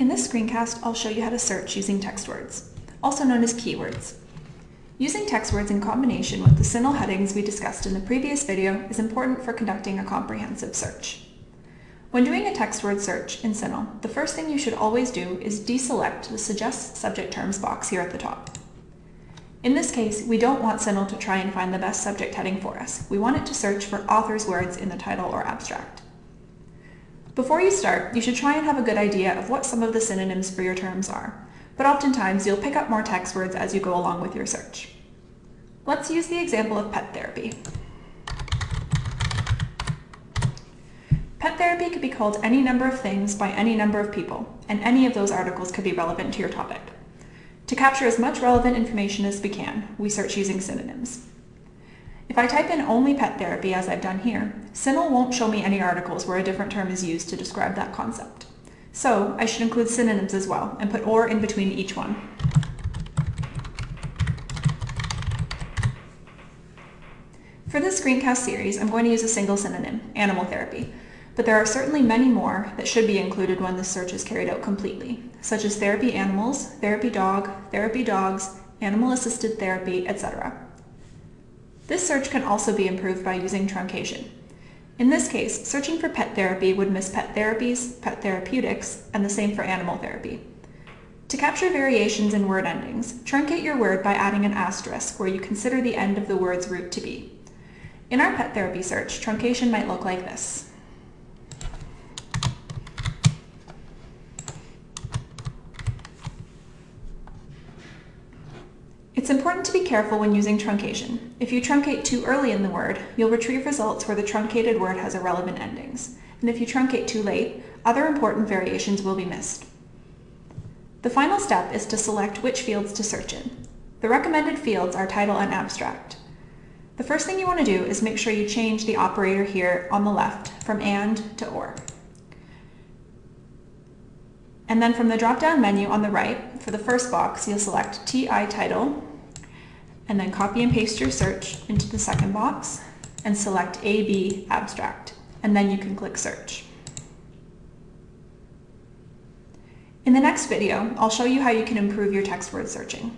In this screencast, I'll show you how to search using text words, also known as keywords. Using text words in combination with the CINAHL headings we discussed in the previous video is important for conducting a comprehensive search. When doing a text word search in CINAHL, the first thing you should always do is deselect the Suggest Subject Terms box here at the top. In this case, we don't want CINAHL to try and find the best subject heading for us. We want it to search for author's words in the title or abstract. Before you start, you should try and have a good idea of what some of the synonyms for your terms are, but oftentimes you'll pick up more text words as you go along with your search. Let's use the example of pet therapy. Pet therapy could be called any number of things by any number of people, and any of those articles could be relevant to your topic. To capture as much relevant information as we can, we search using synonyms. If I type in only pet therapy as I've done here, CINAHL won't show me any articles where a different term is used to describe that concept. So I should include synonyms as well and put or in between each one. For this screencast series, I'm going to use a single synonym, animal therapy, but there are certainly many more that should be included when this search is carried out completely, such as therapy animals, therapy dog, therapy dogs, animal-assisted therapy, etc. This search can also be improved by using truncation. In this case, searching for pet therapy would miss pet therapies, pet therapeutics, and the same for animal therapy. To capture variations in word endings, truncate your word by adding an asterisk where you consider the end of the word's root to be. In our pet therapy search, truncation might look like this. It's important to be careful when using truncation. If you truncate too early in the word, you'll retrieve results where the truncated word has irrelevant endings. And if you truncate too late, other important variations will be missed. The final step is to select which fields to search in. The recommended fields are title and abstract. The first thing you want to do is make sure you change the operator here on the left from and to or. And then from the drop-down menu on the right, for the first box, you'll select TI title and then copy and paste your search into the second box and select AB abstract, and then you can click search. In the next video, I'll show you how you can improve your text word searching.